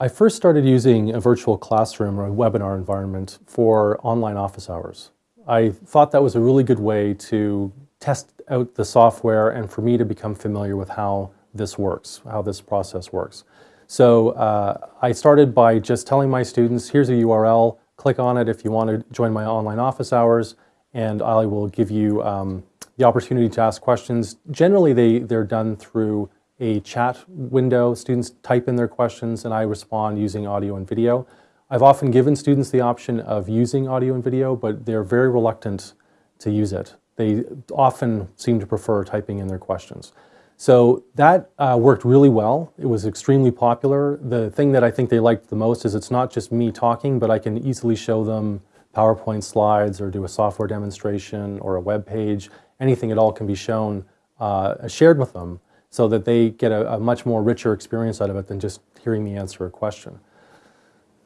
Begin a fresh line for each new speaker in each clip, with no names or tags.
I first started using a virtual classroom or a webinar environment for online office hours. I thought that was a really good way to test out the software and for me to become familiar with how this works, how this process works. So uh, I started by just telling my students, here's a URL, click on it if you want to join my online office hours, and I will give you um, the opportunity to ask questions. Generally, they, they're done through a chat window. Students type in their questions and I respond using audio and video. I've often given students the option of using audio and video, but they're very reluctant to use it. They often seem to prefer typing in their questions. So that uh, worked really well. It was extremely popular. The thing that I think they liked the most is it's not just me talking, but I can easily show them PowerPoint slides or do a software demonstration or a web page. Anything at all can be shown, uh, shared with them so that they get a, a, much more richer experience out of it than just hearing me answer a question.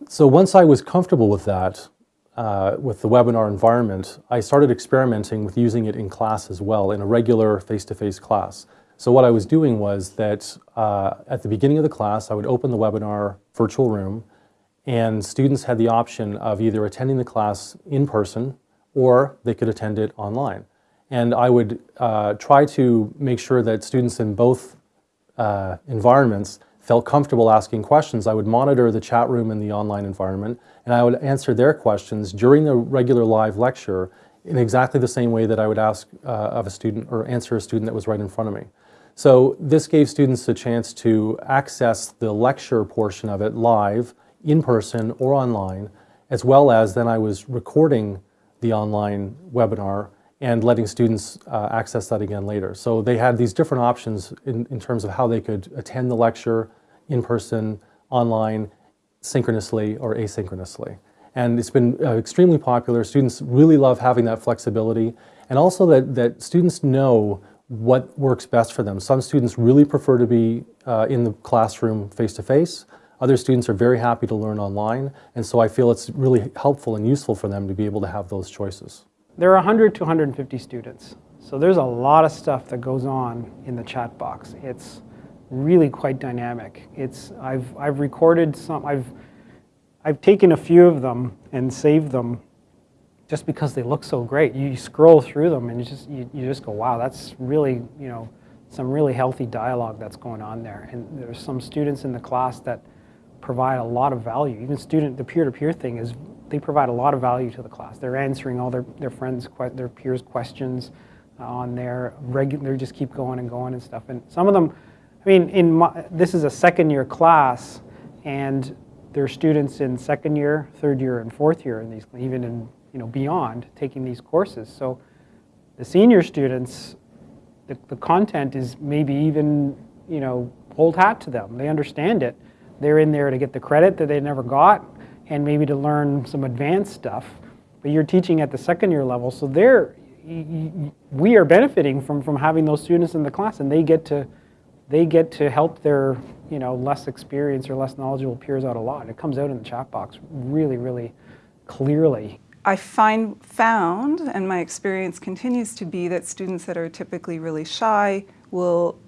So once I was comfortable with that, uh, with the webinar environment, I started experimenting with using it in class as well, in a regular face-to-face -face class. So what I was doing was that uh, at the beginning of the class, I would open the webinar virtual room, and students had the option of either attending the class in person or they could attend it online. And I would uh, try to make sure that students in both uh, environments felt comfortable asking questions. I would monitor the chat room in the online environment and I would answer their questions during the regular live lecture in exactly the same way that I would ask uh, of a student or answer a student that was right in front of me. So this gave students a chance to access the lecture portion of it live, in person or online, as well as then I was recording the online webinar and letting students uh, access that again later. So they had these different options in, in terms of how they could attend the lecture in person, online, synchronously or asynchronously. And it's been uh, extremely popular. Students really love having that flexibility and also that, that students know what works best for them. Some students really prefer to be uh, in the classroom face-to-face. -face. Other students are very happy to learn online. And so I feel it's really helpful and useful for them to be able to have those choices.
There are 100 to 150 students. So there's a lot of stuff that goes on in the chat box. It's really quite dynamic. It's, I've, I've recorded some, I've, I've taken a few of them and saved them just because they look so great. You scroll through them and you just, you, you just go, wow, that's really, you know, some really healthy dialogue that's going on there. And there's some students in the class that provide a lot of value. Even student, the peer-to-peer -peer thing is they provide a lot of value to the class. They're answering all their, their friends, their peers' questions uh, on there. Regular, they just keep going and going and stuff. And some of them, I mean, in my, this is a second year class, and there are students in second year, third year, and fourth year, in these, even in you know beyond taking these courses. So the senior students, the, the content is maybe even you know old hat to them. They understand it. They're in there to get the credit that they never got and maybe to learn some advanced stuff. But you're teaching at the second year level, so they're, we are benefiting from, from having those students in the class and they get to, they get to help their you know, less experienced or less knowledgeable peers out a lot. It comes out in the chat box really, really clearly.
I find found, and my experience continues to be, that students that are typically really shy will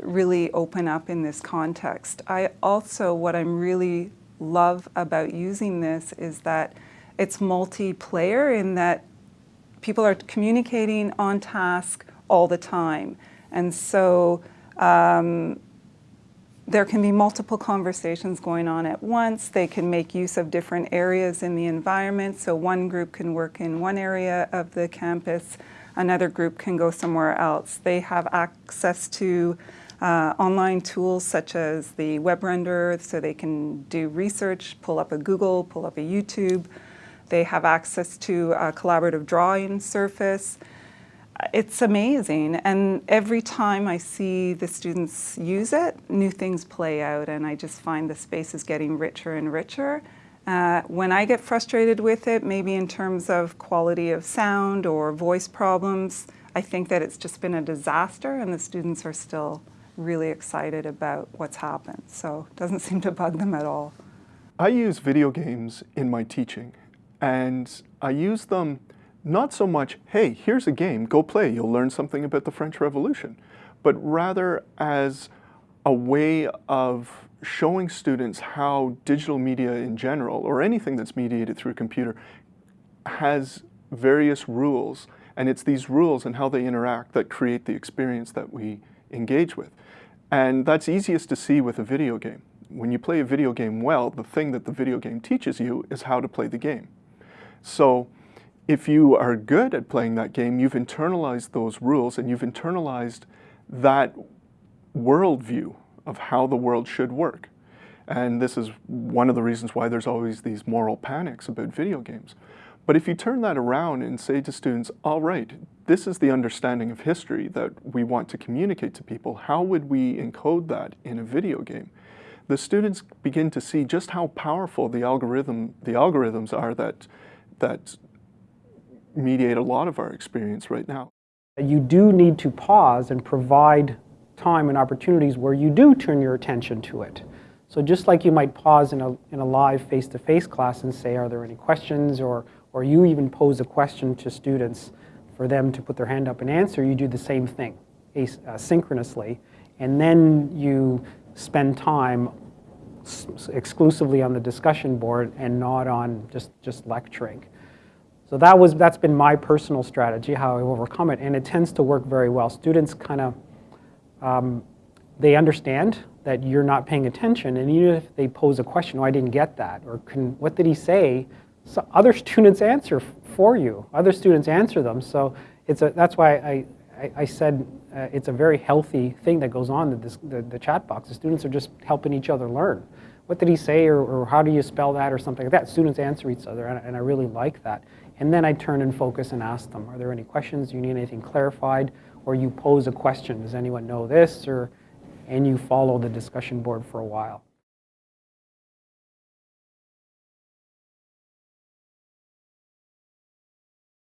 really open up in this context. I also, what I'm really love about using this is that it's multiplayer in that people are communicating on task all the time. And so um, there can be multiple conversations going on at once. They can make use of different areas in the environment. So one group can work in one area of the campus, another group can go somewhere else. They have access to uh, online tools such as the web renderer so they can do research, pull up a Google, pull up a YouTube. They have access to a collaborative drawing surface. It's amazing and every time I see the students use it, new things play out and I just find the space is getting richer and richer. Uh, when I get frustrated with it, maybe in terms of quality of sound or voice problems, I think that it's just been a disaster and the students are still really excited about what's happened. So it doesn't seem to bug them at all.
I use video games in my teaching and I use them not so much, hey, here's a game, go play, you'll learn something about the French Revolution, but rather as a way of showing students how digital media in general, or anything that's mediated through a computer, has various rules. And it's these rules and how they interact that create the experience that we engage with. And that's easiest to see with a video game. When you play a video game well, the thing that the video game teaches you is how to play the game. So if you are good at playing that game, you've internalized those rules and you've internalized that worldview of how the world should work. And this is one of the reasons why there's always these moral panics about video games. But if you turn that around and say to students, all right, this is the understanding of history that we want to communicate to people, how would we encode that in a video game? The students begin to see just how powerful the algorithm, the algorithms are that, that mediate a lot of our experience right now.
You do need to pause and provide time and opportunities where you do turn your attention to it. So just like you might pause in a, in a live face-to-face -face class and say, are there any questions, or, or you even pose a question to students for them to put their hand up and answer, you do the same thing asynchronously. And then you spend time exclusively on the discussion board and not on just, just lecturing. So that was, that's been my personal strategy, how I overcome it, and it tends to work very well. Students kind of, um, they understand that you're not paying attention, and even if they pose a question, oh, I didn't get that, or what did he say? So other students answer for you. Other students answer them, so it's a, that's why I, I, I said uh, it's a very healthy thing that goes on this, the, the chat box. The students are just helping each other learn. What did he say, or, or how do you spell that, or something like that. Students answer each other, and, and I really like that. And then I turn and focus and ask them, are there any questions? Do you need anything clarified? Or you pose a question, does anyone know this? Or, and you follow the discussion board for a while.